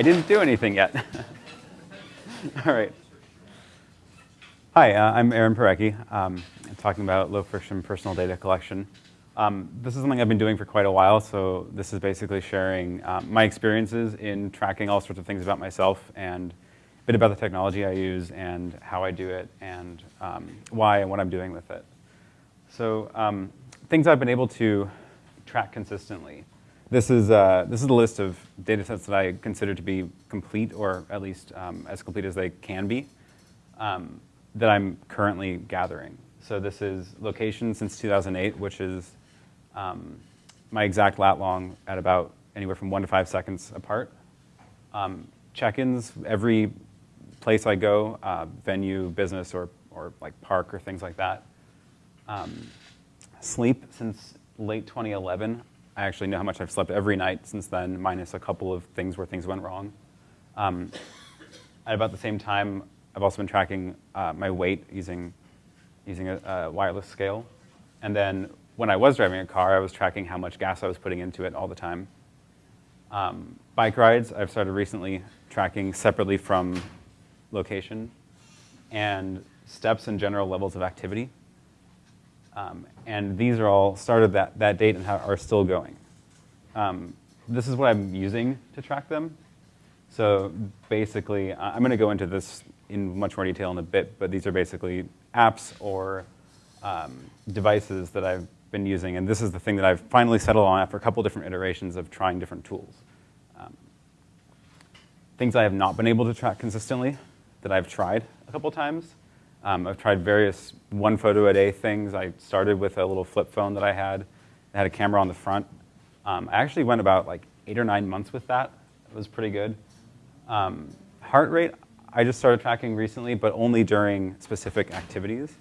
I didn't do anything yet. All right. Hi, uh, I'm Aaron Parecki. Um, I'm talking about low friction personal data collection. Um, this is something I've been doing for quite a while, so this is basically sharing um, my experiences in tracking all sorts of things about myself and a bit about the technology I use and how I do it and um, why and what I'm doing with it. So um, things I've been able to track consistently. This is, uh, this is the list of data sets that I consider to be complete, or at least um, as complete as they can be, um, that I'm currently gathering. So this is location since 2008, which is um, my exact lat long at about anywhere from one to five seconds apart. Um, check-ins, every place I go, uh, venue, business, or, or like park or things like that. Um, sleep since late 2011. I actually know how much I've slept every night since then, minus a couple of things where things went wrong. Um, at about the same time, I've also been tracking uh, my weight using, using a, a, wireless scale. And then when I was driving a car, I was tracking how much gas I was putting into it all the time. Um, bike rides, I've started recently tracking separately from location and steps and general levels of activity. Um, and these are all started that, that date and are still going. Um, this is what I'm using to track them. So basically, I'm going to go into this in much more detail in a bit, but these are basically apps or um, devices that I've been using. And this is the thing that I've finally settled on after a couple different iterations of trying different tools. Um, things I have not been able to track consistently that I've tried a couple times um, I've tried various one photo a day things. I started with a little flip phone that I had. It had a camera on the front. Um, I actually went about like eight or nine months with that. It was pretty good. Um, heart rate, I just started tracking recently, but only during specific activities.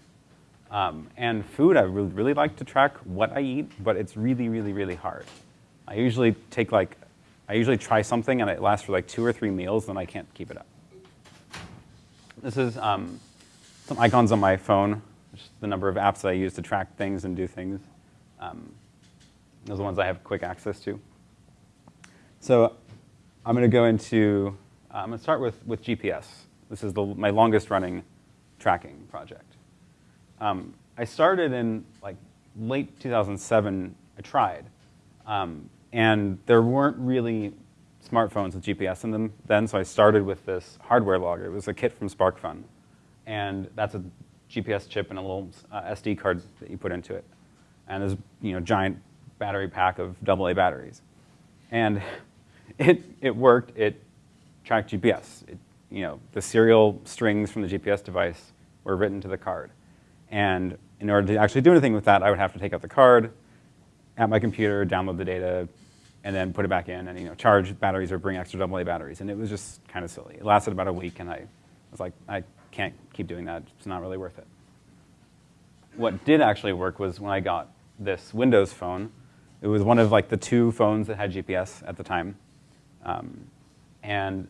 Um, and food, I really, really like to track what I eat, but it's really, really, really hard. I usually take like, I usually try something and it lasts for like two or three meals, then I can't keep it up. This is um, some icons on my phone, the number of apps that I use to track things and do things. Um, those are the ones I have quick access to. So I'm going to go into, uh, I'm going to start with, with GPS. This is the, my longest running tracking project. Um, I started in like late 2007, I tried. Um, and there weren't really smartphones with GPS in them then, so I started with this hardware logger. It was a kit from SparkFun and that's a GPS chip and a little uh, SD card that you put into it. And there's you know giant battery pack of AA batteries. And it, it worked, it tracked GPS. It, you know, the serial strings from the GPS device were written to the card. And in order to actually do anything with that, I would have to take out the card, at my computer, download the data, and then put it back in and you know, charge batteries or bring extra AA batteries. And it was just kind of silly. It lasted about a week, and I was like, I can't keep doing that. It's not really worth it. What did actually work was when I got this Windows phone. It was one of like the two phones that had GPS at the time. Um, and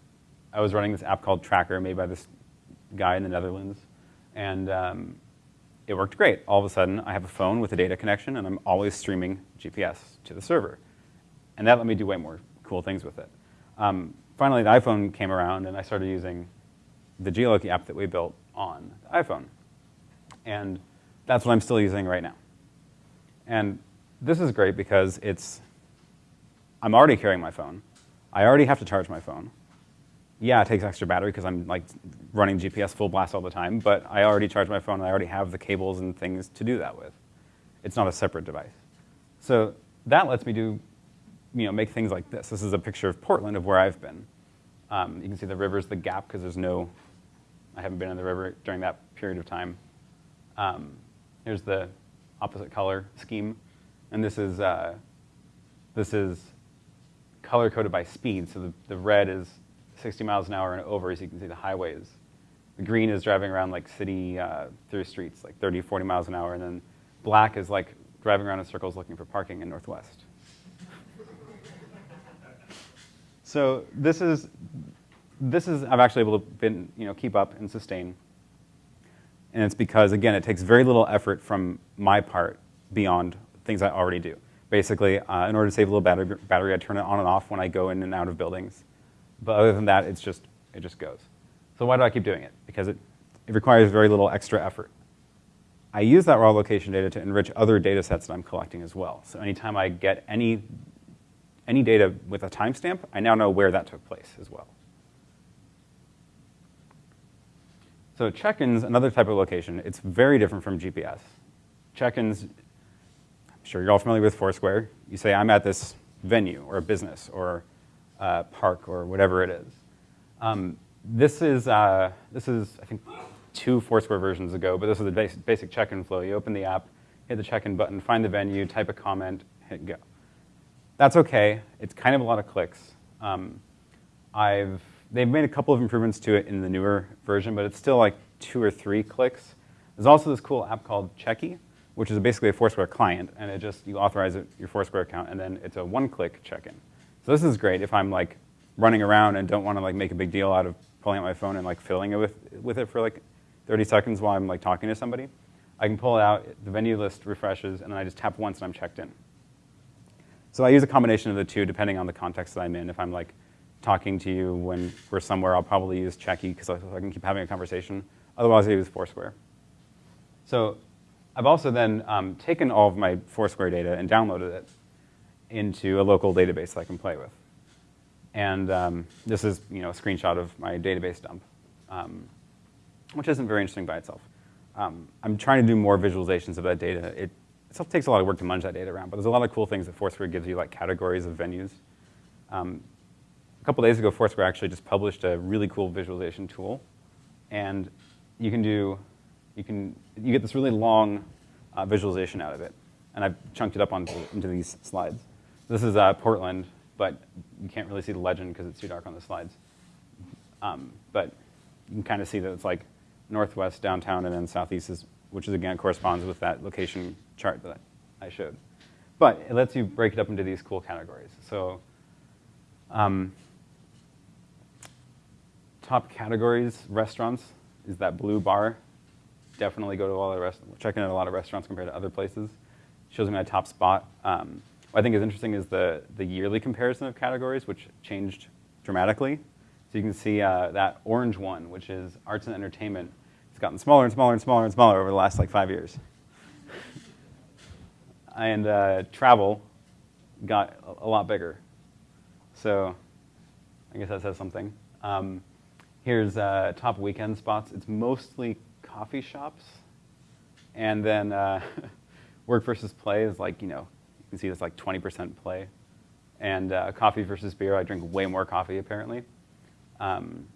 I was running this app called Tracker made by this guy in the Netherlands. And um, it worked great. All of a sudden, I have a phone with a data connection, and I'm always streaming GPS to the server. And that let me do way more cool things with it. Um, finally, the iPhone came around, and I started using the Geoloqi app that we built on the iPhone. And that's what I'm still using right now. And this is great because it's, I'm already carrying my phone. I already have to charge my phone. Yeah, it takes extra battery because I'm like running GPS full blast all the time, but I already charge my phone and I already have the cables and things to do that with. It's not a separate device. So that lets me do, you know, make things like this. This is a picture of Portland of where I've been. Um, you can see the river's the gap because there's no I haven't been in the river during that period of time. Um, here's the opposite color scheme. And this is, uh, this is color coded by speed. So the, the red is 60 miles an hour and over, as you can see the highways. The green is driving around like city uh, through streets, like 30, 40 miles an hour. And then black is like driving around in circles looking for parking in Northwest. so this is, this is, I've actually able to been, you know, keep up and sustain. And it's because, again, it takes very little effort from my part beyond things I already do. Basically, uh, in order to save a little battery, battery, I turn it on and off when I go in and out of buildings. But other than that, it's just, it just goes. So why do I keep doing it? Because it, it requires very little extra effort. I use that raw location data to enrich other data sets that I'm collecting as well. So anytime I get any, any data with a timestamp, I now know where that took place as well. So check-ins, another type of location, it's very different from GPS. Check-ins, I'm sure you're all familiar with Foursquare. You say, I'm at this venue or a business or a park or whatever it is. Um, this is, uh, this is, I think, two Foursquare versions ago, but this is the basic, basic check-in flow. You open the app, hit the check-in button, find the venue, type a comment, hit go. That's okay. It's kind of a lot of clicks. Um, I've They've made a couple of improvements to it in the newer version, but it's still like two or three clicks. There's also this cool app called Checky, which is basically a Foursquare client, and it just, you authorize it, your Foursquare account, and then it's a one-click check-in. So this is great if I'm like running around and don't want to like make a big deal out of pulling out my phone and like filling it with, with it for like 30 seconds while I'm like talking to somebody. I can pull it out, the venue list refreshes, and then I just tap once and I'm checked in. So I use a combination of the two depending on the context that I'm in. If I'm like talking to you when we're somewhere, I'll probably use Checky because I, I can keep having a conversation. Otherwise, I use Foursquare. So I've also then um, taken all of my Foursquare data and downloaded it into a local database that I can play with. And um, this is you know, a screenshot of my database dump, um, which isn't very interesting by itself. Um, I'm trying to do more visualizations of that data. It, it takes a lot of work to munge that data around, but there's a lot of cool things that Foursquare gives you, like categories of venues. A couple days ago, Foursquare actually just published a really cool visualization tool. And you can do, you can, you get this really long uh, visualization out of it. And I've chunked it up onto, into these slides. This is uh, Portland, but you can't really see the legend because it's too dark on the slides. Um, but you can kind of see that it's like northwest, downtown, and then southeast, is, which is again corresponds with that location chart that I showed. But it lets you break it up into these cool categories. So um, top categories, restaurants, is that blue bar. Definitely go to a lot of restaurants, checking out a lot of restaurants compared to other places. Shows me my top spot. Um, what I think is interesting is the, the yearly comparison of categories, which changed dramatically. So you can see uh, that orange one, which is arts and entertainment, it's gotten smaller and smaller and smaller and smaller over the last like five years. and uh, travel got a lot bigger. So I guess that says something. Um, Here's uh, top weekend spots. It's mostly coffee shops. And then uh, work versus play is like, you know, you can see it's like 20% play. And uh, coffee versus beer, I drink way more coffee apparently. Um,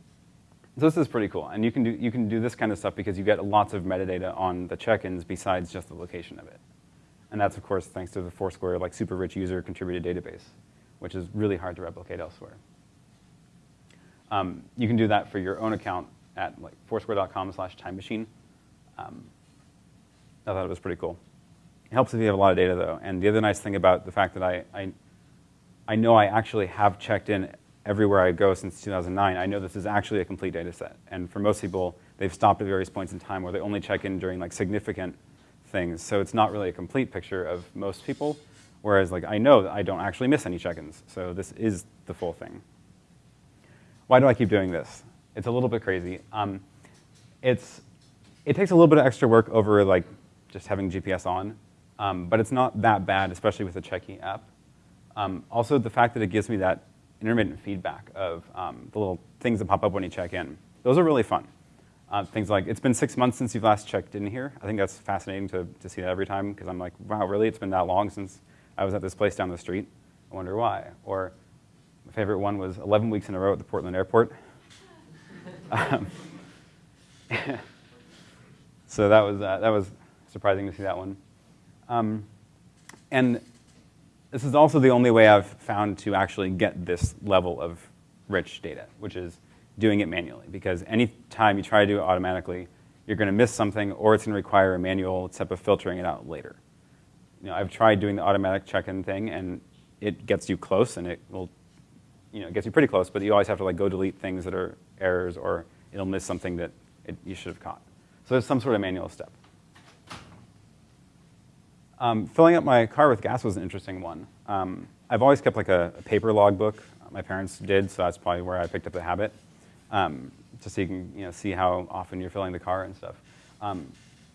so this is pretty cool. And you can, do, you can do this kind of stuff because you get lots of metadata on the check-ins besides just the location of it. And that's, of course, thanks to the Foursquare like super rich user contributed database, which is really hard to replicate elsewhere. Um, you can do that for your own account at like foursquare.com slash time machine. Um, I thought it was pretty cool. It helps if you have a lot of data though. And the other nice thing about the fact that I, I, I know I actually have checked in everywhere I go since 2009, I know this is actually a complete data set. And for most people, they've stopped at various points in time where they only check in during like significant things. So it's not really a complete picture of most people. Whereas like I know that I don't actually miss any check-ins. So this is the full thing. Why do I keep doing this? It's a little bit crazy. Um, it's, it takes a little bit of extra work over like just having GPS on, um, but it's not that bad, especially with the Checky app. Um, also, the fact that it gives me that intermittent feedback of um, the little things that pop up when you check in. Those are really fun. Uh, things like, it's been six months since you've last checked in here. I think that's fascinating to, to see that every time, because I'm like, wow, really? It's been that long since I was at this place down the street? I wonder why. Or favorite one was 11 weeks in a row at the Portland airport. Um, so that was, uh, that was surprising to see that one. Um, and this is also the only way I've found to actually get this level of rich data, which is doing it manually. Because any time you try to do it automatically, you're going to miss something, or it's going to require a manual step of filtering it out later. You know, I've tried doing the automatic check-in thing, and it gets you close, and it will you know, it gets you pretty close, but you always have to like go delete things that are errors or it'll miss something that it, you should have caught. So there's some sort of manual step. Um, filling up my car with gas was an interesting one. Um, I've always kept like a, a paper logbook. my parents did, so that's probably where I picked up the habit. Um, just so you can you know, see how often you're filling the car and stuff. Um,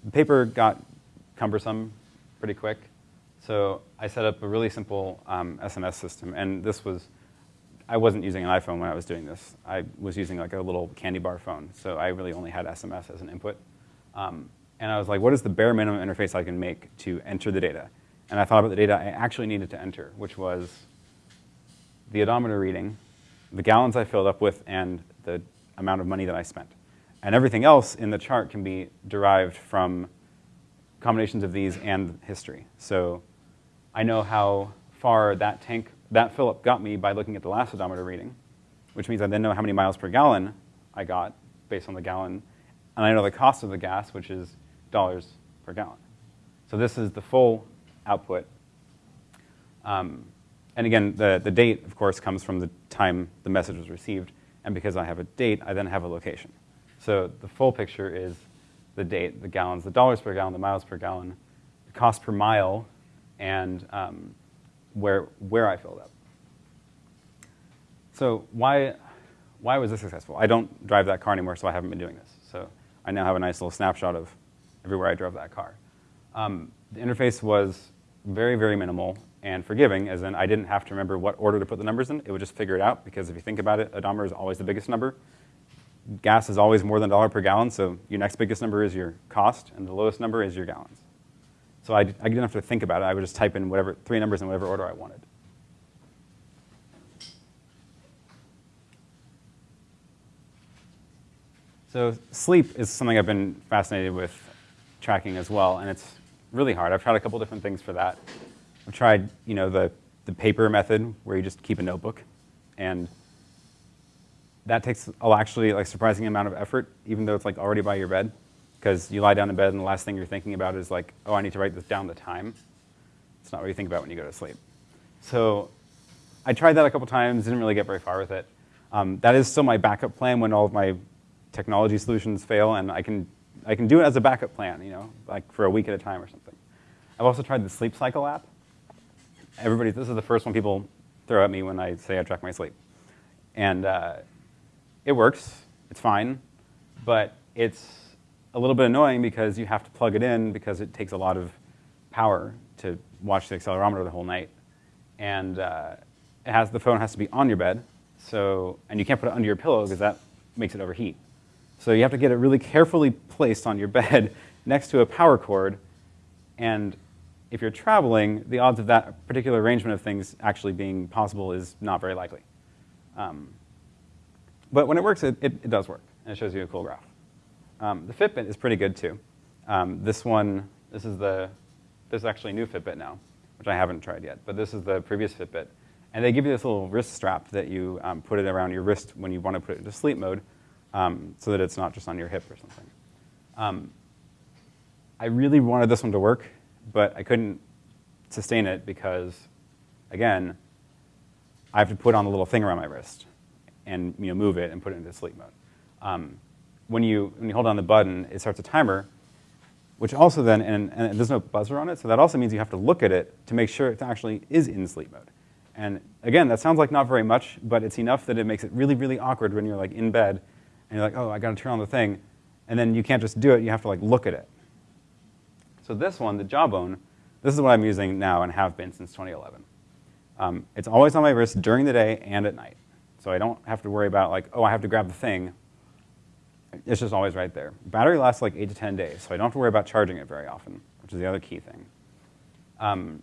the paper got cumbersome pretty quick, so I set up a really simple um, SMS system, and this was, I wasn't using an iPhone when I was doing this. I was using like a little candy bar phone, so I really only had SMS as an input. Um, and I was like, what is the bare minimum interface I can make to enter the data? And I thought about the data I actually needed to enter, which was the odometer reading, the gallons I filled up with, and the amount of money that I spent. And everything else in the chart can be derived from combinations of these and history. So I know how far that tank, that up got me by looking at the last odometer reading, which means I then know how many miles per gallon I got based on the gallon. And I know the cost of the gas, which is dollars per gallon. So this is the full output. Um, and again, the, the date, of course, comes from the time the message was received. And because I have a date, I then have a location. So the full picture is the date, the gallons, the dollars per gallon, the miles per gallon, the cost per mile, and um, where, where I filled up. So why, why was this successful? I don't drive that car anymore, so I haven't been doing this. So I now have a nice little snapshot of everywhere I drove that car. Um, the interface was very, very minimal and forgiving, as in I didn't have to remember what order to put the numbers in. It would just figure it out, because if you think about it, odometer is always the biggest number. Gas is always more than a dollar per gallon, so your next biggest number is your cost, and the lowest number is your gallons. So I, I didn't have to think about it. I would just type in whatever three numbers in whatever order I wanted. So sleep is something I've been fascinated with tracking as well, and it's really hard. I've tried a couple different things for that. I've tried, you know, the, the paper method where you just keep a notebook, and that takes actually like surprising amount of effort, even though it's like already by your bed, because you lie down in bed and the last thing you're thinking about is like, oh, I need to write this down the time. It's not what you think about when you go to sleep. So I tried that a couple times, didn't really get very far with it. Um, that is still my backup plan when all of my technology solutions fail, and I can I can do it as a backup plan, you know, like for a week at a time or something. I've also tried the Sleep Cycle app. Everybody, this is the first one people throw at me when I say I track my sleep. And uh, it works, it's fine, but it's a little bit annoying because you have to plug it in because it takes a lot of power to watch the accelerometer the whole night. And uh, it has, the phone has to be on your bed, so, and you can't put it under your pillow because that makes it overheat. So you have to get it really carefully placed on your bed next to a power cord. And if you're traveling, the odds of that particular arrangement of things actually being possible is not very likely. Um, but when it works, it, it, it, does work, and it shows you a cool graph. Um, the Fitbit is pretty good too. Um, this one, this is the, this is actually a new Fitbit now, which I haven't tried yet, but this is the previous Fitbit. And they give you this little wrist strap that you um, put it around your wrist when you want to put it into sleep mode, um, so that it's not just on your hip or something. Um, I really wanted this one to work, but I couldn't sustain it because, again, I have to put on the little thing around my wrist and you know, move it and put it into sleep mode. Um, when, you, when you hold on the button, it starts a timer, which also then, and, and, there's no buzzer on it, so that also means you have to look at it to make sure it actually is in sleep mode. And again, that sounds like not very much, but it's enough that it makes it really, really awkward when you're like in bed and you're like, oh, I got to turn on the thing, and then you can't just do it. You have to like look at it. So this one, the Jawbone, this is what I'm using now and have been since 2011. Um, it's always on my wrist during the day and at night. So I don't have to worry about like, oh, I have to grab the thing. It's just always right there. Battery lasts like 8 to 10 days, so I don't have to worry about charging it very often, which is the other key thing. Um,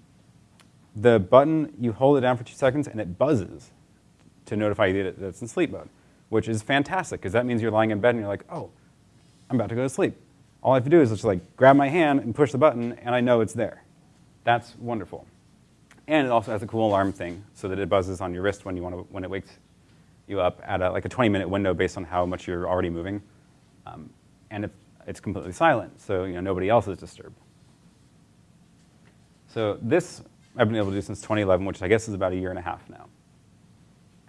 the button, you hold it down for two seconds and it buzzes to notify you that it's in sleep mode which is fantastic because that means you're lying in bed and you're like, oh, I'm about to go to sleep. All I have to do is just like grab my hand and push the button and I know it's there. That's wonderful. And it also has a cool alarm thing so that it buzzes on your wrist when, you want to, when it wakes you up at a, like a 20 minute window based on how much you're already moving. Um, and it's, it's completely silent, so you know, nobody else is disturbed. So this I've been able to do since 2011, which I guess is about a year and a half now.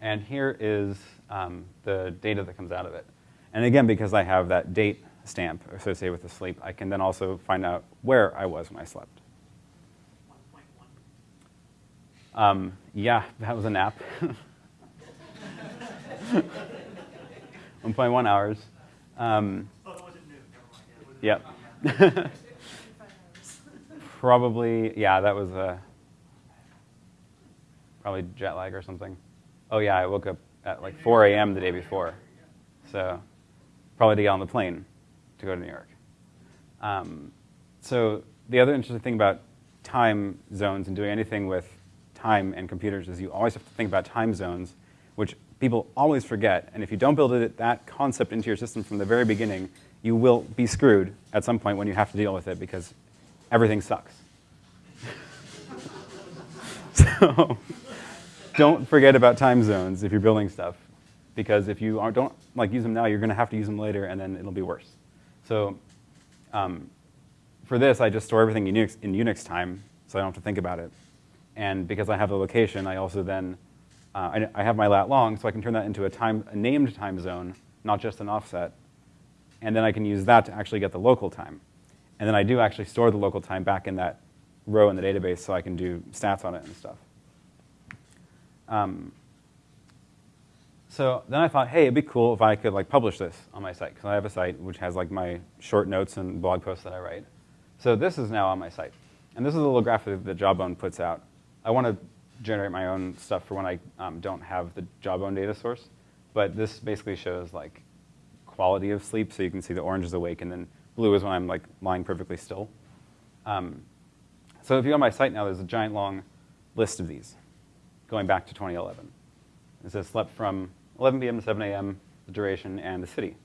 And here is um, the data that comes out of it. And again, because I have that date stamp associated with the sleep, I can then also find out where I was when I slept. Um, yeah, that was a nap. 1.1 hours. Um, Oh, it wasn't new, never mind. Yeah, yep. Probably, yeah, that was uh, probably jet lag or something. Oh yeah, I woke up at like 4 a.m. the day before, so probably to get on the plane to go to New York. Um, so the other interesting thing about time zones and doing anything with time and computers is you always have to think about time zones, which people always forget. And if you don't build it, that concept into your system from the very beginning, you will be screwed at some point when you have to deal with it because everything sucks. so don't forget about time zones if you're building stuff, because if you don't like use them now, you're going to have to use them later, and then it'll be worse. So um, for this, I just store everything in Unix, in Unix time, so I don't have to think about it. And because I have the location, I also then I, I have my lat long, so I can turn that into a time, a named time zone, not just an offset. And then I can use that to actually get the local time. And then I do actually store the local time back in that row in the database, so I can do stats on it and stuff. Um, so then I thought, hey, it'd be cool if I could like publish this on my site because I have a site which has like my short notes and blog posts that I write. So this is now on my site, and this is a little graphic that Jawbone puts out. I want to generate my own stuff for when I um, don't have the Jawbone data source, but this basically shows like quality of sleep. So you can see the orange is awake, and then blue is when I'm like lying perfectly still. Um, so if you go on my site now, there's a giant long list of these going back to 2011. It says slept from 11 p.m. to 7 a.m., the duration, and the city.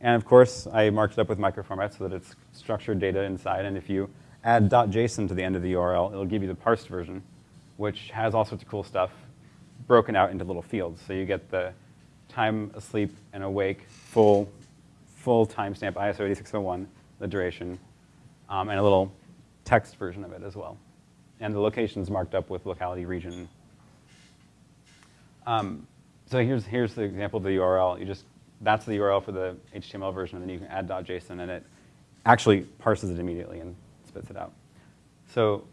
And of course, I marked it up with microformat so that it's structured data inside. And if you add .json to the end of the URL, it'll give you the parsed version, which has all sorts of cool stuff broken out into little fields. So you get the time asleep and awake, full, full timestamp ISO 8601, the duration, um, and a little text version of it as well. And the location's marked up with locality, region, um, so here's, here's the example of the URL. You just, that's the URL for the HTML version, and then you can add .json, and it actually parses it immediately and spits it out. So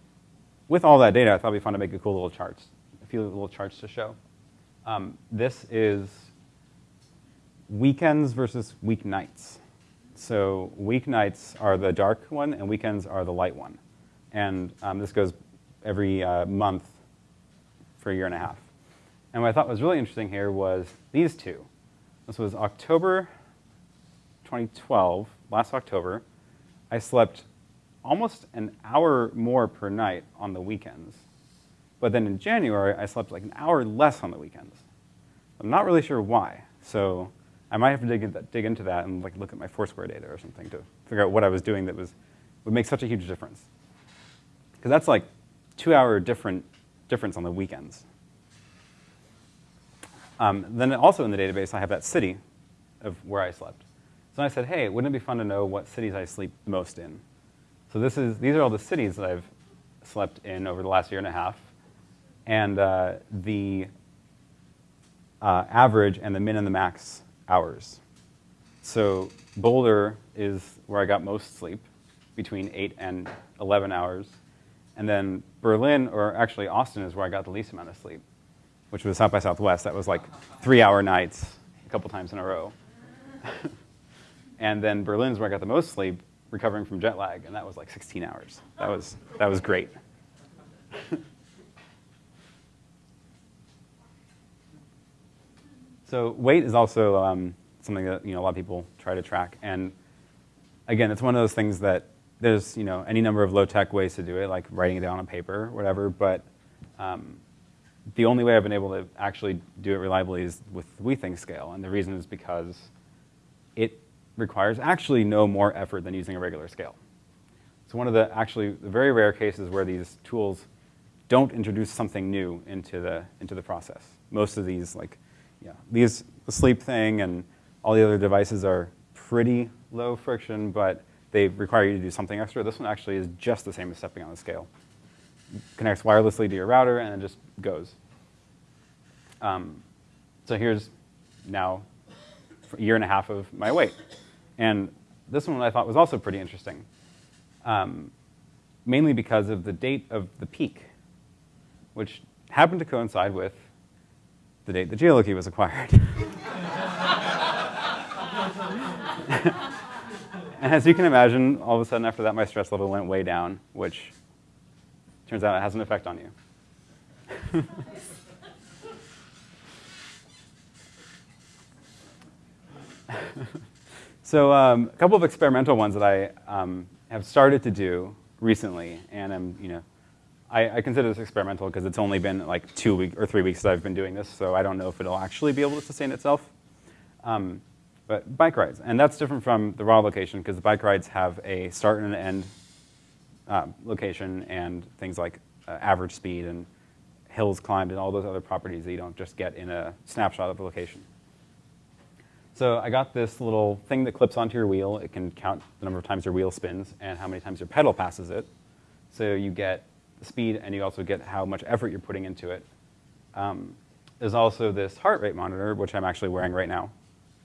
with all that data, I thought it'd be fun to make a cool little charts, a few little charts to show. Um, this is weekends versus weeknights. So weeknights are the dark one, and weekends are the light one. And um, this goes every uh, month for a year and a half. And what I thought was really interesting here was these two. This was October 2012, last October. I slept almost an hour more per night on the weekends. But then in January, I slept like an hour less on the weekends. I'm not really sure why. So I might have to dig, dig into that and like look at my Foursquare data or something to figure out what I was doing that was, would make such a huge difference. Because that's like two hour different difference on the weekends. Um, then also in the database, I have that city of where I slept. So I said, hey, wouldn't it be fun to know what cities I sleep most in? So this is, these are all the cities that I've slept in over the last year and a half. And uh, the uh, average and the min and the max hours. So Boulder is where I got most sleep, between 8 and 11 hours. And then Berlin, or actually Austin, is where I got the least amount of sleep which was South by Southwest. That was like three hour nights a couple times in a row. and then Berlin's where I got the most sleep, recovering from jet lag, and that was like 16 hours. That was, that was great. so weight is also um, something that you know, a lot of people try to track. And again, it's one of those things that there's you know, any number of low-tech ways to do it, like writing it down on paper whatever, but um, the only way I've been able to actually do it reliably is with Withings scale, and the reason is because it requires actually no more effort than using a regular scale. So one of the actually the very rare cases where these tools don't introduce something new into the into the process. Most of these, like, yeah, these the sleep thing and all the other devices are pretty low friction, but they require you to do something extra. This one actually is just the same as stepping on the scale connects wirelessly to your router, and it just goes. Um, so here's now a year and a half of my weight. And this one I thought was also pretty interesting, um, mainly because of the date of the peak, which happened to coincide with the date the Geoloqi was acquired. and as you can imagine, all of a sudden after that, my stress level went way down, which turns out it has an effect on you. so um, a couple of experimental ones that I um, have started to do recently, and I'm, you know, I, I consider this experimental because it's only been like two weeks or three weeks that I've been doing this, so I don't know if it'll actually be able to sustain itself. Um, but bike rides, and that's different from the raw location because the bike rides have a start and an end uh, location and things like uh, average speed and hills climbed and all those other properties that you don't just get in a snapshot of the location. So I got this little thing that clips onto your wheel. It can count the number of times your wheel spins and how many times your pedal passes it. So you get speed and you also get how much effort you're putting into it. Um, there's also this heart rate monitor, which I'm actually wearing right now.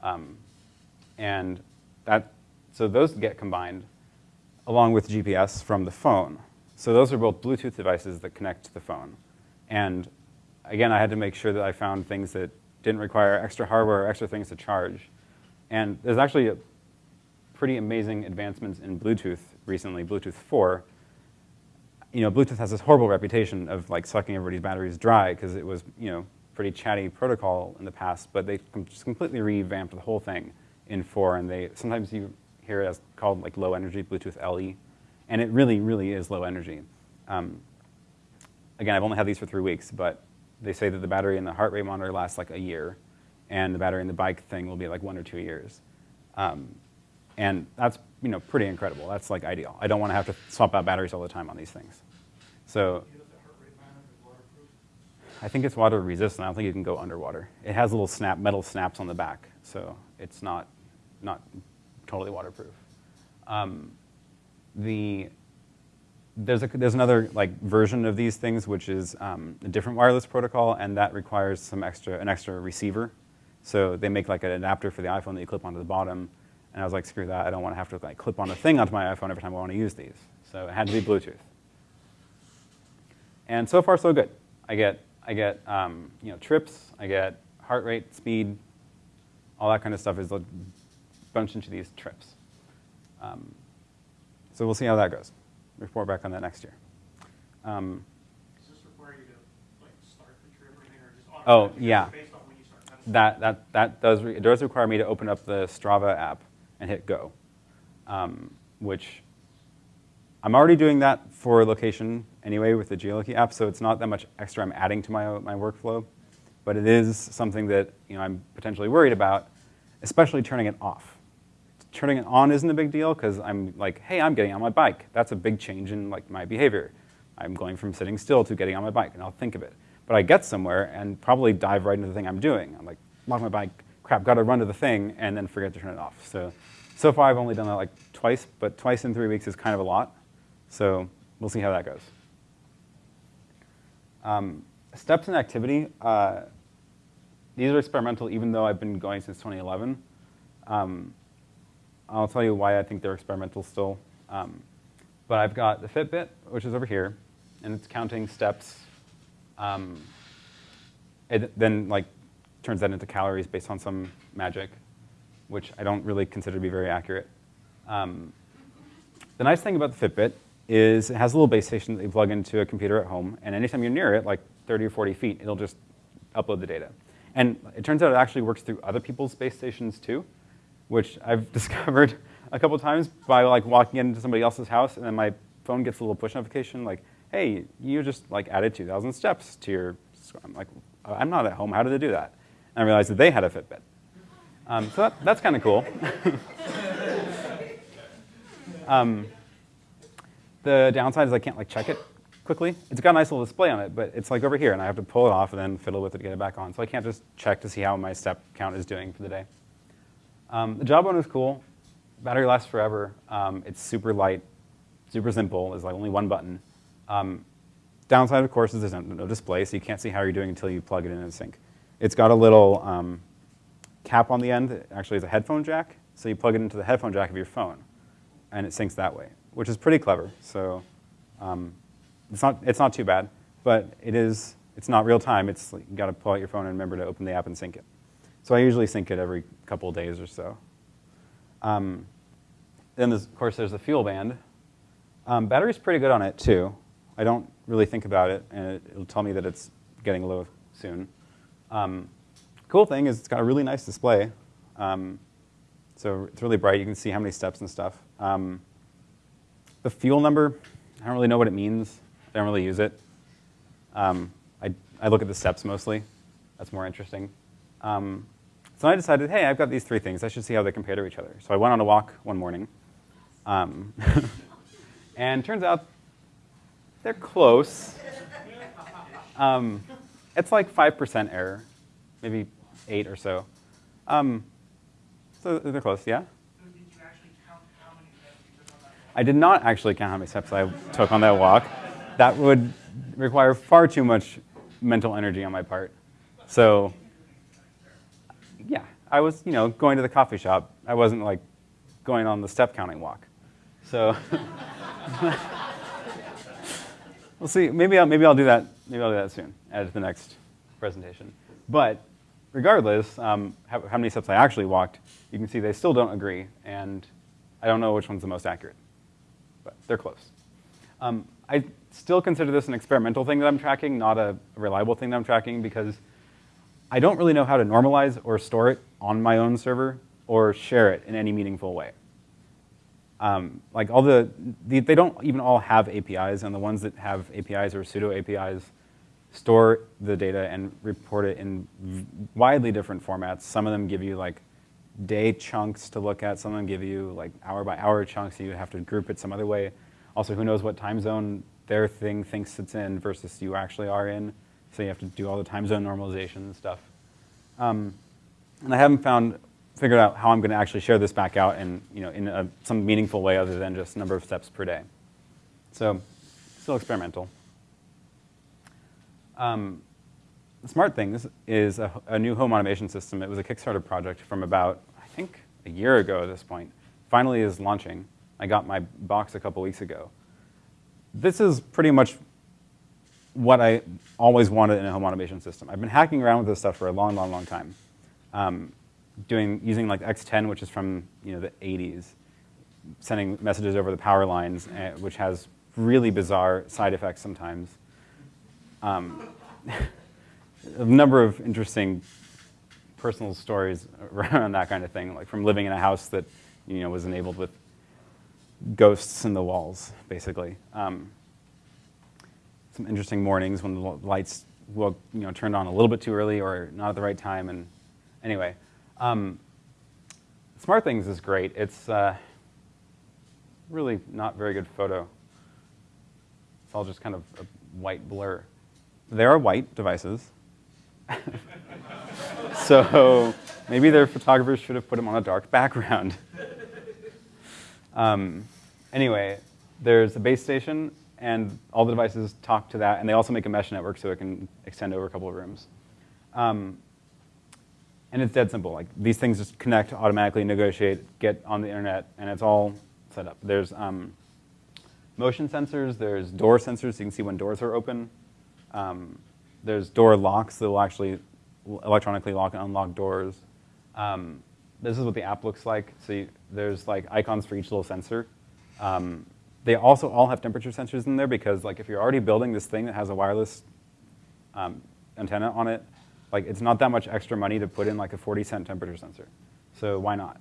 Um, and that, so those get combined along with GPS from the phone. So those are both Bluetooth devices that connect to the phone. And again, I had to make sure that I found things that didn't require extra hardware or extra things to charge. And there's actually pretty amazing advancements in Bluetooth recently, Bluetooth 4. You know, Bluetooth has this horrible reputation of like sucking everybody's batteries dry because it was, you know, pretty chatty protocol in the past, but they just completely revamped the whole thing in 4, and they sometimes you hear it as called like low energy Bluetooth LE, and it really, really is low energy. Um, again, I've only had these for three weeks, but they say that the battery in the heart rate monitor lasts like a year, and the battery in the bike thing will be like one or two years. Um, and that's you know pretty incredible. That's like ideal. I don't want to have to swap out batteries all the time on these things. So I think it's water resistant. I don't think you can go underwater. It has little snap metal snaps on the back, so it's not not totally waterproof. Um, the there's, a, there's another like version of these things which is um, a different wireless protocol, and that requires some extra an extra receiver. So they make like an adapter for the iPhone that you clip onto the bottom. And I was like, screw that! I don't want to have to like clip on a thing onto my iPhone every time I want to use these. So it had to be Bluetooth. And so far, so good. I get I get um, you know trips, I get heart rate, speed, all that kind of stuff is bunched into these trips. Um, so we'll see how that goes. Report back on that next year. Um, Does this require you to like start the or anything, or Oh, yeah. based on when you start? That's- that, that, that does, re- it does require me to open up the Strava app and hit go, um, which I'm already doing that for location anyway with the Geoloqi app, so it's not that much extra I'm adding to my, my workflow, but it is something that you know, I'm potentially worried about, especially turning it off. Turning it on isn't a big deal because I'm like, hey, I'm getting on my bike. That's a big change in like my behavior. I'm going from sitting still to getting on my bike, and I'll think of it. But I get somewhere and probably dive right into the thing I'm doing. I'm like, lock my bike, crap, got to run to the thing, and then forget to turn it off. So, so far I've only done that like twice, but twice in three weeks is kind of a lot. So we'll see how that goes. Um, steps in activity. Uh, these are experimental, even though I've been going since 2011. Um, I'll tell you why I think they're experimental still. Um, but I've got the Fitbit, which is over here, and it's counting steps. Um, it then like turns that into calories based on some magic, which I don't really consider to be very accurate. Um, the nice thing about the Fitbit is it has a little base station that you plug into a computer at home, and anytime you're near it, like 30 or 40 feet, it'll just upload the data. And it turns out it actually works through other people's base stations too, which I've discovered a couple times by like walking into somebody else's house, and then my phone gets a little push notification like, "Hey, you just like added 2,000 steps to your." I'm like, "I'm not at home. How did they do that?" And I realized that they had a Fitbit. Um, so that, that's kind of cool. um, the downside is I can't like check it quickly. It's got a nice little display on it, but it's like over here, and I have to pull it off and then fiddle with it to get it back on. So I can't just check to see how my step count is doing for the day. Um, the Jawbone is cool. Battery lasts forever. Um, it's super light, super simple. There's like only one button. Um, downside, of course, is there's no, no display, so you can't see how you're doing until you plug it in and sync. It's got a little um, cap on the end. that actually is a headphone jack, so you plug it into the headphone jack of your phone, and it syncs that way, which is pretty clever. So um, it's not it's not too bad, but it is it's not real time. It's like you got to pull out your phone and remember to open the app and sync it. So I usually sync it every couple days or so. Um, then, of course, there's the fuel band. Um, battery's pretty good on it, too. I don't really think about it, and it, will tell me that it's getting low soon. Um, cool thing is it's got a really nice display. Um, so it's really bright. You can see how many steps and stuff. Um, the fuel number, I don't really know what it means. I don't really use it. Um, I, I look at the steps mostly. That's more interesting. Um, so I decided, hey, I've got these three things. I should see how they compare to each other. So I went on a walk one morning. Um, and turns out they're close. Um, it's like 5% error, maybe 8 or so. Um, so they're close, yeah? I did not actually count how many steps I took on that walk. That would require far too much mental energy on my part. So, I was, you know, going to the coffee shop. I wasn't like going on the step counting walk. So, we'll see. Maybe I'll, maybe I'll do that. Maybe I'll do that soon at the next presentation. But regardless, um, how, how many steps I actually walked, you can see they still don't agree, and I don't know which one's the most accurate but they're close. Um, I still consider this an experimental thing that I'm tracking, not a reliable thing that I'm tracking, because I don't really know how to normalize or store it on my own server or share it in any meaningful way. Um, like all the, the, they don't even all have APIs, and the ones that have APIs or pseudo APIs store the data and report it in widely different formats. Some of them give you like day chunks to look at. Some of them give you like hour by hour chunks. So you have to group it some other way. Also, who knows what time zone their thing thinks it's in versus you actually are in. So you have to do all the time zone normalization and stuff. Um, and I haven't found figured out how I'm going to actually share this back out in you know in a, some meaningful way other than just number of steps per day. So still experimental. Um, Smart Things is a, a, new home automation system. It was a Kickstarter project from about, I think, a year ago at this point. Finally is launching. I got my box a couple weeks ago. This is pretty much what I always wanted in a home automation system. I've been hacking around with this stuff for a long, long, long time. Um, doing, using like X10, which is from you know, the 80s, sending messages over the power lines, uh, which has really bizarre side effects sometimes. Um, a number of interesting personal stories around that kind of thing, like from living in a house that you know was enabled with ghosts in the walls, basically. Um, some interesting mornings when the lights will you know turned on a little bit too early or not at the right time, and anyway, um, Smart Things is great. It's uh, really not very good photo. It's all just kind of a white blur. They are white devices. so maybe their photographers should have put them on a dark background. um, anyway, there's a base station, and all the devices talk to that, and they also make a mesh network so it can extend over a couple of rooms. Um, and it's dead simple. Like these things just connect, automatically negotiate, get on the internet, and it's all set up. There's um, motion sensors, there's door sensors, so you can see when doors are open. Um, there's door locks that will actually electronically lock and unlock doors. Um, this is what the app looks like. So you, there's like icons for each little sensor. Um, they also all have temperature sensors in there because like if you're already building this thing that has a wireless um, antenna on it, like it's not that much extra money to put in like a 40 cent temperature sensor. So why not?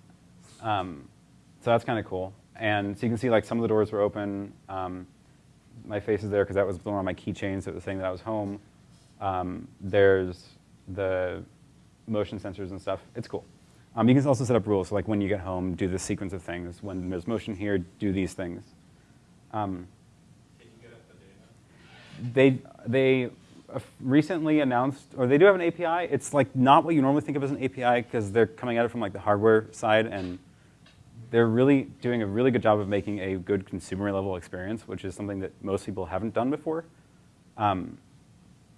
Um, so that's kind of cool. And so you can see like some of the doors were open. Um, my face is there because that was one on my keychain, so it was saying that I was home. Um, there's the motion sensors and stuff. It's cool. Um, you can also set up rules, so like when you get home, do this sequence of things. When there's motion here, do these things. Um, they they recently announced, or they do have an API. It's like not what you normally think of as an API because they're coming at it from like the hardware side, and they're really doing a really good job of making a good consumer level experience, which is something that most people haven't done before. Um,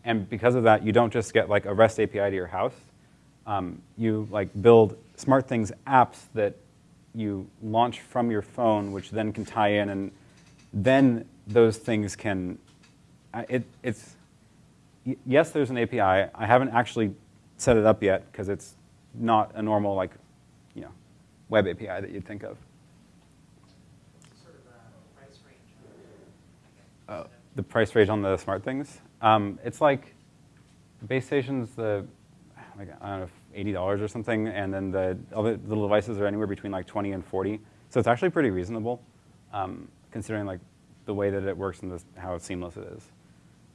and because of that, you don't just get like a REST API to your house. Um, you like build smart things apps that you launch from your phone, which then can tie in, and then those things can. Uh, it, it's yes, there's an API. I haven't actually set it up yet because it's not a normal like, you know, web API that you'd think of. Sort of price range. Uh, the price range on the SmartThings. Um, it's like the base station's the like I don't know eighty dollars or something, and then the other little devices are anywhere between like twenty and forty. So it's actually pretty reasonable, um, considering like the way that it works and this, how seamless it is.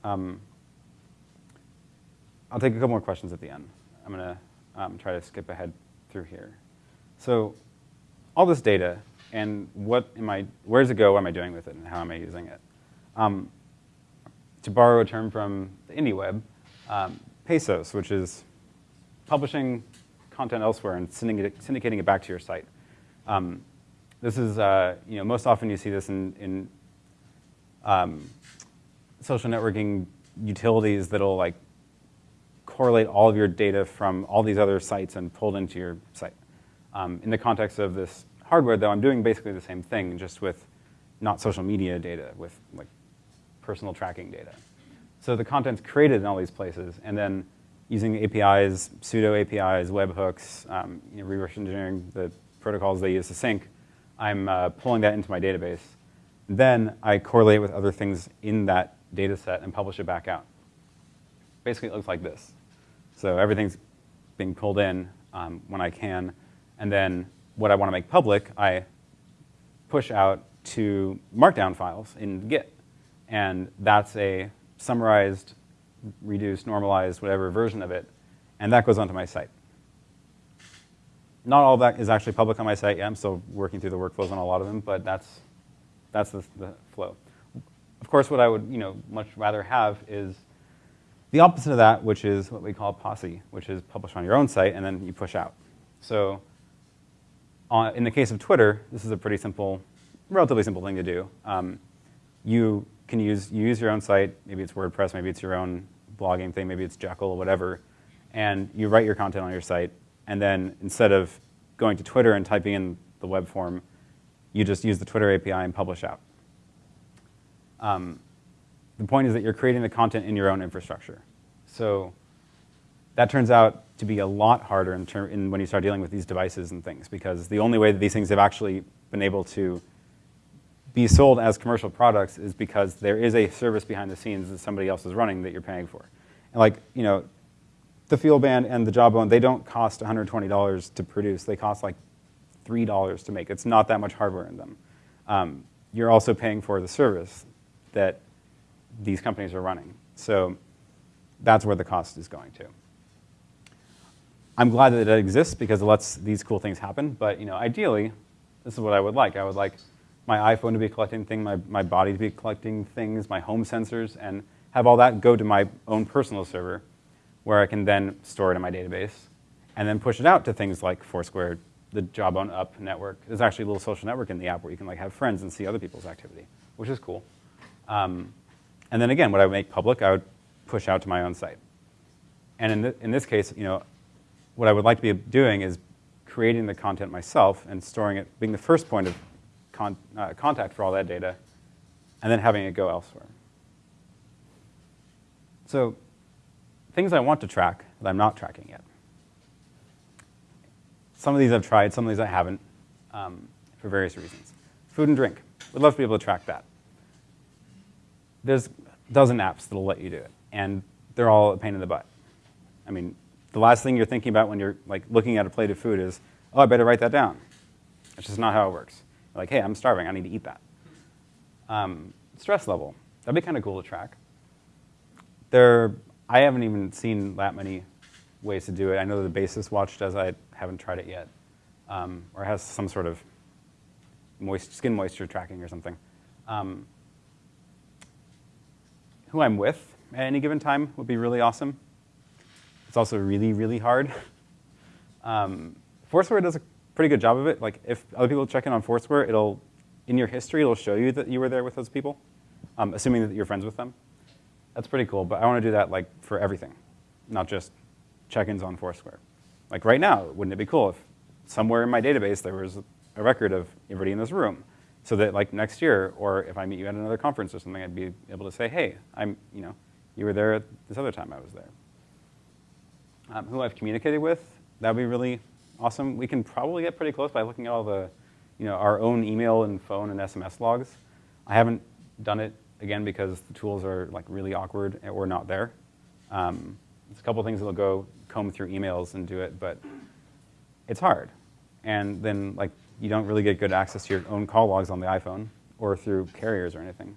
Um, I'll take a couple more questions at the end. I'm gonna um, try to skip ahead through here. So all this data and what am I, where does it go? What am I doing with it, and how am I using it? Um, to borrow a term from the indie web, um, Pesos, which is publishing content elsewhere and syndicating it back to your site. Um, this is, uh, you know, most often you see this in, in um, social networking utilities that'll like correlate all of your data from all these other sites and pull it into your site. Um, in the context of this hardware, though, I'm doing basically the same thing, just with not social media data, with like personal tracking data. So the content's created in all these places, and then using APIs, pseudo APIs, webhooks, um, you know, reverse engineering the protocols they use to sync, I'm uh, pulling that into my database. Then I correlate with other things in that data set and publish it back out. Basically, it looks like this. So everything's being pulled in um, when I can, and then what I want to make public, I push out to Markdown files in Git. And that's a summarized, reduced, normalized, whatever version of it, and that goes onto my site. Not all of that is actually public on my site yet. I'm still working through the workflows on a lot of them, but that's, that's the, the flow. Of course, what I would you know, much rather have is the opposite of that, which is what we call posse, which is publish on your own site and then you push out. So on, in the case of Twitter, this is a pretty simple, relatively simple thing to do. Um, you can use, you use your own site, maybe it's WordPress, maybe it's your own blogging thing, maybe it's Jekyll, whatever, and you write your content on your site, and then instead of going to Twitter and typing in the web form, you just use the Twitter API and publish out. Um, the point is that you're creating the content in your own infrastructure. So that turns out to be a lot harder in, in when you start dealing with these devices and things, because the only way that these things have actually been able to be sold as commercial products is because there is a service behind the scenes that somebody else is running that you're paying for. And like, you know, the FuelBand and the Jawbone, they don't cost $120 to produce. They cost like $3 to make. It's not that much hardware in them. Um, you're also paying for the service that these companies are running. So that's where the cost is going to. I'm glad that it exists because it lets these cool things happen, but you know, ideally, this is what I would like. I would like my iPhone to be collecting things, my, my body to be collecting things, my home sensors, and have all that go to my own personal server where I can then store it in my database and then push it out to things like Foursquare, the Jawbone Up network. There's actually a little social network in the app where you can like have friends and see other people's activity, which is cool. Um, and then again, what I would make public, I would push out to my own site. And in, th in this case, you know, what I would like to be doing is creating the content myself and storing it, being the first point of con uh, contact for all that data, and then having it go elsewhere. So things I want to track that I'm not tracking yet. Some of these I've tried, some of these I haven't, um, for various reasons. Food and drink. Would love to be able to track that. There's a dozen apps that'll let you do it, and they're all a pain in the butt. I mean, the last thing you're thinking about when you're like looking at a plate of food is, oh, I better write that down. That's just not how it works. You're like, hey, I'm starving. I need to eat that. Um, stress level. That'd be kind of cool to track. There, I haven't even seen that many ways to do it. I know the Basis Watch does. I haven't tried it yet, um, or has some sort of moist, skin moisture tracking or something. Um, who I'm with at any given time would be really awesome. It's also really, really hard. Um, Foursquare does a pretty good job of it. Like if other people check in on Foursquare, it'll, in your history, it'll show you that you were there with those people, um, assuming that you're friends with them. That's pretty cool, but I want to do that like for everything, not just check-ins on Foursquare. Like right now, wouldn't it be cool if somewhere in my database there was a record of everybody in this room, so that like next year, or if I meet you at another conference or something, I'd be able to say, hey, I'm, you know, you were there this other time I was there. Um, who I've communicated with, that would be really awesome. We can probably get pretty close by looking at all the, you know, our own email and phone and SMS logs. I haven't done it again because the tools are like really awkward or not there. Um, there's a couple things that'll go comb through emails and do it, but it's hard. And then like you don't really get good access to your own call logs on the iPhone or through carriers or anything.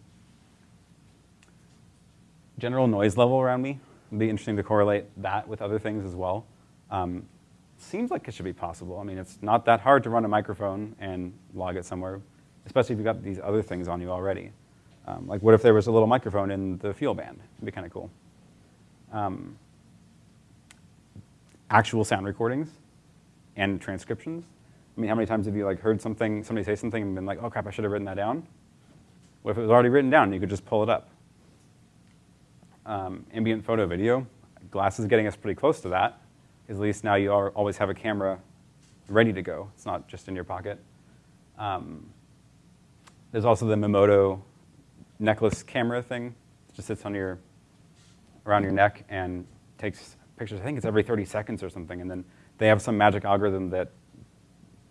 General noise level around me would be interesting to correlate that with other things as well. Um, seems like it should be possible. I mean, it's not that hard to run a microphone and log it somewhere, especially if you've got these other things on you already. Um, like, what if there was a little microphone in the FuelBand? It'd be kind of cool. Um, actual sound recordings and transcriptions. I mean, how many times have you like heard something, somebody say something, and been like, "Oh crap, I should have written that down." What if it was already written down? You could just pull it up. Um, ambient photo video. Glass is getting us pretty close to that. At least now you are, always have a camera ready to go. It's not just in your pocket. Um, there's also the Memoto necklace camera thing. It just sits on your around your neck and takes pictures. I think it's every 30 seconds or something. And then they have some magic algorithm that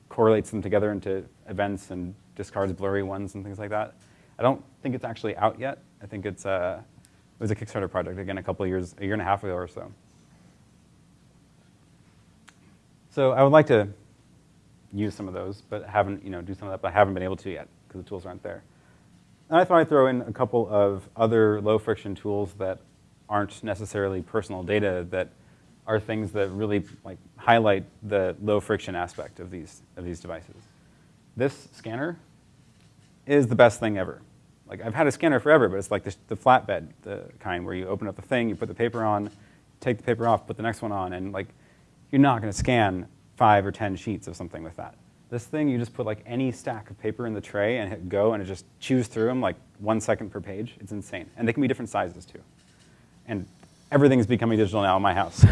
correlates them together into events and discards blurry ones and things like that. I don't think it's actually out yet. I think it's uh, it was a Kickstarter project again a couple years, a year and a half ago or so. So I would like to use some of those, but haven't you know do some of that, but I haven't been able to yet because the tools aren't there. And I thought I'd throw in a couple of other low friction tools that aren't necessarily personal data that are things that really like highlight the low friction aspect of these of these devices. This scanner is the best thing ever. Like I've had a scanner forever, but it's like the, the flatbed, the kind where you open up the thing, you put the paper on, take the paper off, put the next one on, and like you're not going to scan five or ten sheets of something with that. This thing, you just put like any stack of paper in the tray and hit go, and it just chews through them like one second per page. It's insane, and they can be different sizes too. And everything's becoming digital now in my house.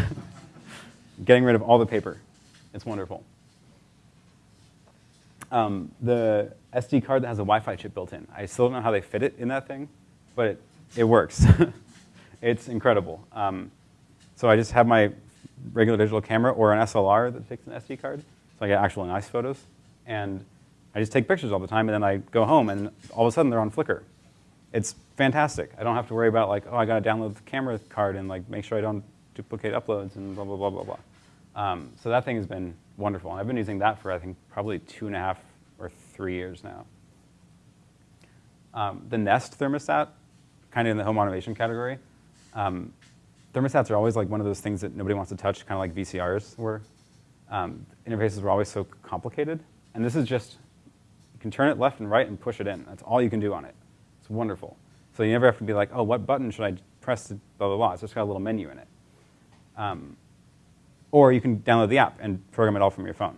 Getting rid of all the paper, it's wonderful. Um, the SD card that has a Wi-Fi chip built in. I still don't know how they fit it in that thing, but it, it works. it's incredible. Um, so I just have my regular digital camera or an SLR that takes an SD card, so I get actual nice photos. And I just take pictures all the time, and then I go home, and all of a sudden they're on Flickr. It's fantastic. I don't have to worry about like, oh, I got to download the camera card and like make sure I don't duplicate uploads and blah blah blah blah blah. Um, so that thing has been wonderful, and I've been using that for I think probably two and a half or three years now. Um, the Nest thermostat, kind of in the home automation category. Um, thermostats are always like one of those things that nobody wants to touch, kind of like VCRs were. Um, interfaces were always so complicated, and this is just you can turn it left and right and push it in. That's all you can do on it. It's wonderful. So you never have to be like, oh, what button should I press to blah blah blah. It's just got a little menu in it. Um, or you can download the app and program it all from your phone.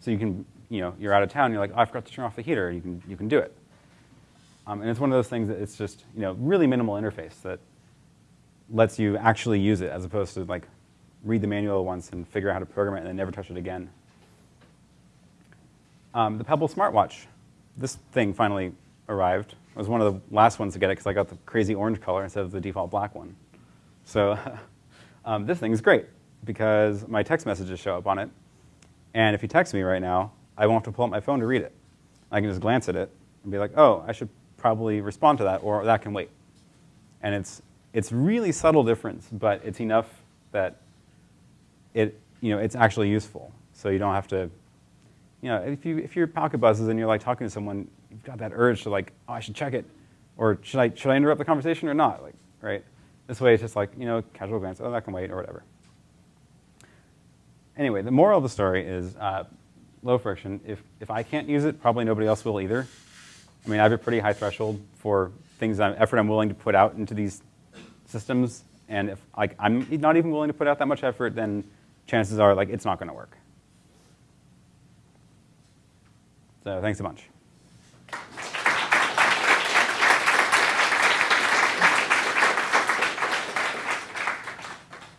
So you can, you know, you're out of town, you're like, oh, I forgot to turn off the heater. You can, you can do it. Um, and it's one of those things that it's just, you know, really minimal interface that lets you actually use it as opposed to like read the manual once and figure out how to program it and then never touch it again. Um, the Pebble smartwatch. This thing finally arrived. I was one of the last ones to get it because I got the crazy orange color instead of the default black one. So um, this thing is great because my text messages show up on it. And if you text me right now, I won't have to pull up my phone to read it. I can just glance at it and be like, oh, I should probably respond to that, or that can wait. And it's, it's really subtle difference, but it's enough that it, you know, it's actually useful. So you don't have to, you know, if, you, if your pocket buzzes and you're like talking to someone, you've got that urge to like, oh, I should check it. Or should I, should I interrupt the conversation or not? Like, right? This way it's just like, you know, casual glance, oh, that can wait, or whatever. Anyway, the moral of the story is uh, low friction. If, if I can't use it, probably nobody else will either. I mean, I have a pretty high threshold for things, I'm, effort I'm willing to put out into these systems. And if like, I'm not even willing to put out that much effort, then chances are like it's not going to work. So thanks a bunch.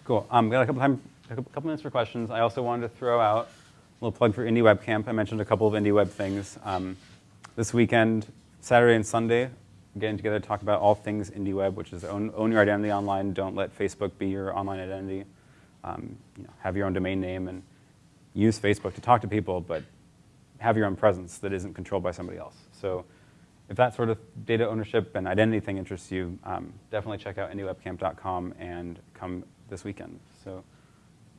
Cool. Um, got a couple time, a couple minutes for questions. I also wanted to throw out a little plug for Indie Web Camp. I mentioned a couple of Indie Web things. Um, this weekend, Saturday and Sunday, getting together to talk about all things IndieWeb, which is own, own your identity online. Don't let Facebook be your online identity. Um, you know, have your own domain name and use Facebook to talk to people, but have your own presence that isn't controlled by somebody else. So if that sort of data ownership and identity thing interests you, um, definitely check out indiewebcamp.com and come this weekend. So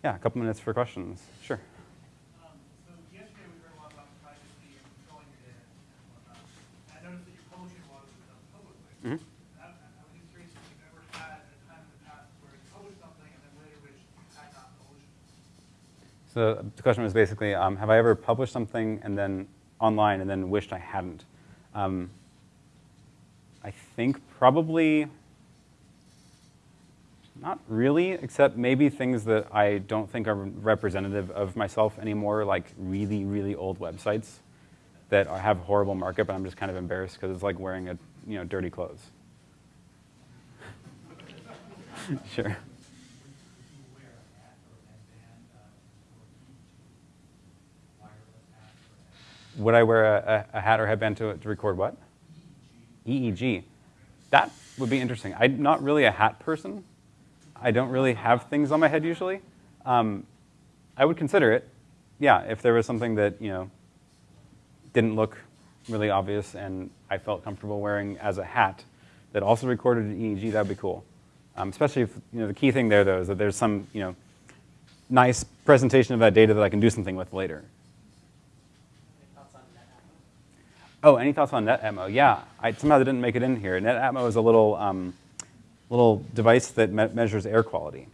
yeah, a couple minutes for questions. Sure. Um, so yesterday we heard a lot about privacy and controlling your data and whatnot. I noticed that your publishing a lot of it done publicly. Mhm. I, I was just curious if you've ever had a time in the past where you published something and then later wished you had not published it. So the question was basically, um, have I ever published something and then online and then wished I hadn't? Um, I think probably not really, except maybe things that I don't think are representative of myself anymore, like really, really old websites that have horrible markup, and I'm just kind of embarrassed because it's like wearing a, you know, dirty clothes. sure. Would I wear a, a, a hat or headband to, to record what? EEG. That would be interesting. I'm not really a hat person. I don't really have things on my head usually. Um, I would consider it. Yeah, if there was something that you know didn't look really obvious and I felt comfortable wearing as a hat that also recorded an EEG, that'd be cool. Um, especially if you know the key thing there though is that there's some you know nice presentation of that data that I can do something with later. Oh, any thoughts on NetAtmo? Yeah, I, somehow they didn't make it in here. NetAtmo is a little, um, little device that me measures air quality.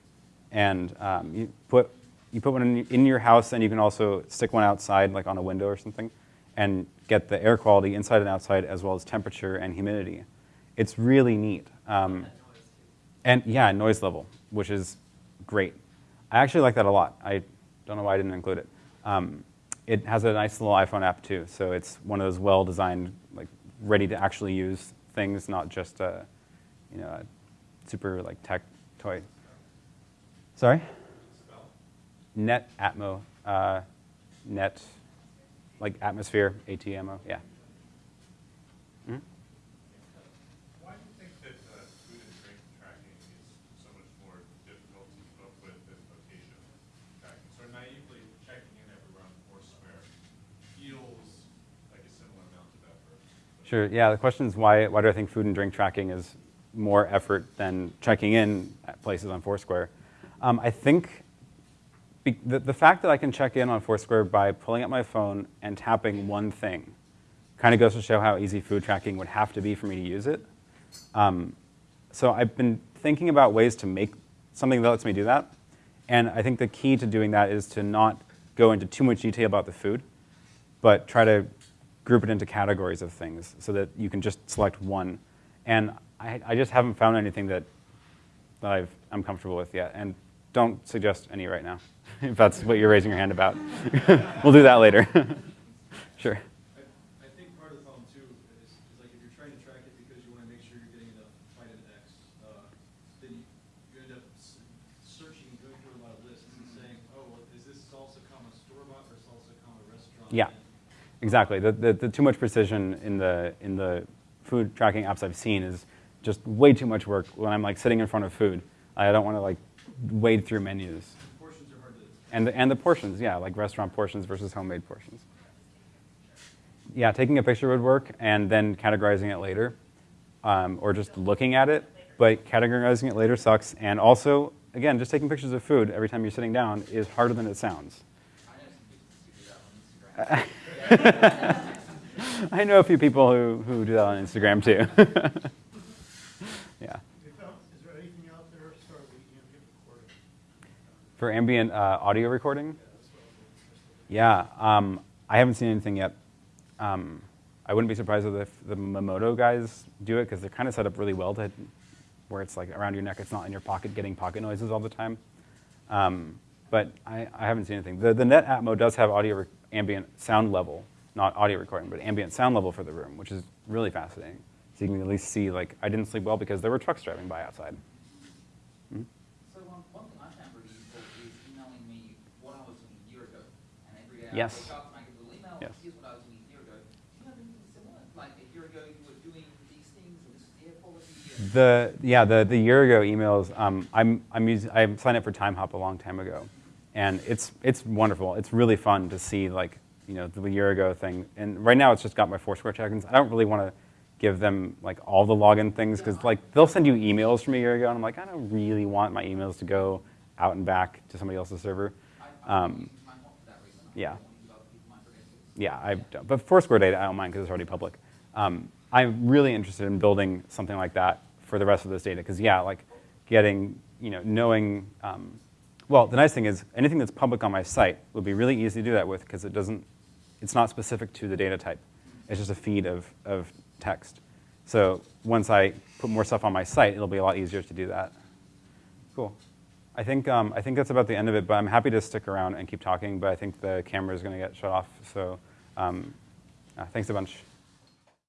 And um, you, put, you put one in, in, your house, and you can also stick one outside, like on a window or something, and get the air quality inside and outside, as well as temperature and humidity. It's really neat. Um, and yeah, noise level, which is great. I actually like that a lot. I don't know why I didn't include it. Um, it has a nice little iPhone app too, so it's one of those well-designed, like ready to actually use things, not just a, you know, a super like tech toy. Sorry. Net Atmo, uh, net, like atmosphere, ATMO, yeah. Hmm? Why do you think that uh, food and drink tracking is so much more difficult to keep up with than location tracking? So naively, checking in everywhere on Foursquare feels like a similar amount of effort. Sure, yeah, the question is why, why do I think food and drink tracking is more effort than checking in at places on Foursquare? Um, I think the, the fact that I can check in on Foursquare by pulling up my phone and tapping one thing kind of goes to show how easy food tracking would have to be for me to use it. Um, so I've been thinking about ways to make something that lets me do that. And I think the key to doing that is to not go into too much detail about the food, but try to group it into categories of things so that you can just select one. And I, I just haven't found anything that, that I've, I'm comfortable with yet. And don't suggest any right now, if that's what you're raising your hand about. we'll do that later. sure. I, I think part of the problem too is, is like if you're trying to track it because you want to make sure you're getting enough vitamin X, uh, then you, you end up s- searching, going through a lot of lists and saying, oh, well, is this salsa comma store bought or salsa comma restaurant? Yeah. Exactly. The, the, the too much precision in the, in the food tracking apps I've seen is just way too much work when I'm like sitting in front of food. I don't want to like wade through menus. Portions are hard to. And the, and the portions, yeah, like restaurant portions versus homemade portions. Yeah, taking a picture would work and then categorizing it later, um, or just looking at it. But categorizing it later sucks. And also, again, just taking pictures of food every time you're sitting down is harder than it sounds. I know a few people who, who do that on Instagram too. yeah. For ambient uh, audio recording? Yeah, um, I haven't seen anything yet. Um, I wouldn't be surprised if the Memoto guys do it because they're kind of set up really well to where it's like around your neck, it's not in your pocket getting pocket noises all the time. Um, but I, I, haven't seen anything. The, the Net Atmo does have audio ambient sound level, not audio recording, but ambient sound level for the room, which is really fascinating. So you can at least see, like, I didn't sleep well because there were trucks driving by outside. So um, one thing I found really useful is emailing me what I was doing a year ago. And every day I Yes. wake up and I get a little email, Yes. here's what I was doing a year ago. Do you have anything similar? Like a year ago you were doing these things and The yeah the the year ago emails um, I'm I'm using I signed up for Timehop a long time ago, and it's it's wonderful. It's really fun to see like you know the year ago thing. And right now it's just got my Foursquare check-ins. I don't really want to give them like all the login things because like they'll send you emails from a year ago, and I'm like I don't really want my emails to go out and back to somebody else's server. Um, don't use mine for that reason. I yeah. don't use other people's mine for credentials. Yeah, I don't. But Foursquare data, I don't mind because it's already public. Um, I'm really interested in building something like that for the rest of this data because yeah, like getting, you know, knowing. Um, well, the nice thing is anything that's public on my site would be really easy to do that with because it doesn't, it's not specific to the data type. It's just a feed of, of text. So once I put more stuff on my site, it'll be a lot easier to do that. Cool. I think, um, I think that's about the end of it, but I'm happy to stick around and keep talking, but I think the camera is going to get shut off. So um, uh, thanks a bunch.